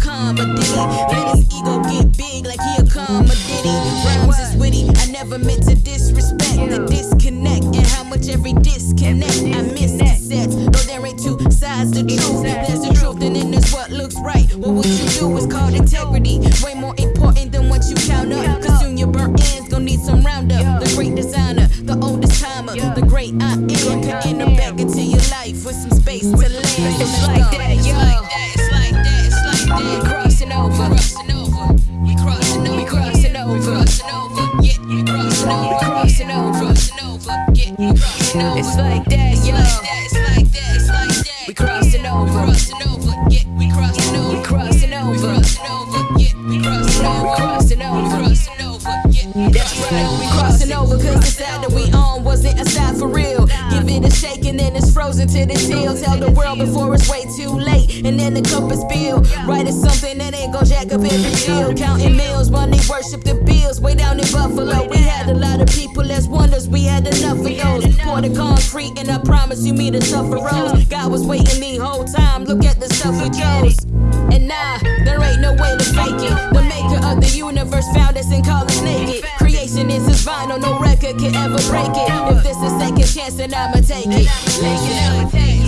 certified for a comedy. Let his ego get big like he a comedy. Rhymes is witty, I never meant to disrespect the disconnect and how much every disconnect. I miss cassettes, though there ain't two sides to truth. There's the truth and then there's what looks right. Well, what you do is called integrity. Way more important than what you count up. Cause soon your burnt ends gon' need some roundup. The great designer, the oldest timer, the great I am. Could enter back into your life with some space to land. It's like that, yo. Like that, it's like that. We crossing over. Crossing over. Yeah, we crossing over. We crossing We over. crossing over. Yeah, we crossing over. We crossing over. We crossing over. Yeah, we That's crossing right, over. we crossing over 'cause the side that we on wasn't a side for real. Give it a shake and then it's frozen to the till. Tell the world before it's way too late. And then the cup is spilled. Right is something that ain't gon' jack up every deal. Counting meals they worship the bills. Way down in Buffalo, we had a lot of people as wonders. We had enough of those. Pour the concrete and I promise you me the suffer rose. God was waiting the whole time. Look at the stuff we chose. And nah, there ain't no way to fake it. The maker of the universe found us and called us naked. Creation is his vinyl, no record can ever break it. If this is second chance, then I'ma take it. Take it.